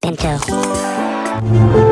Bento.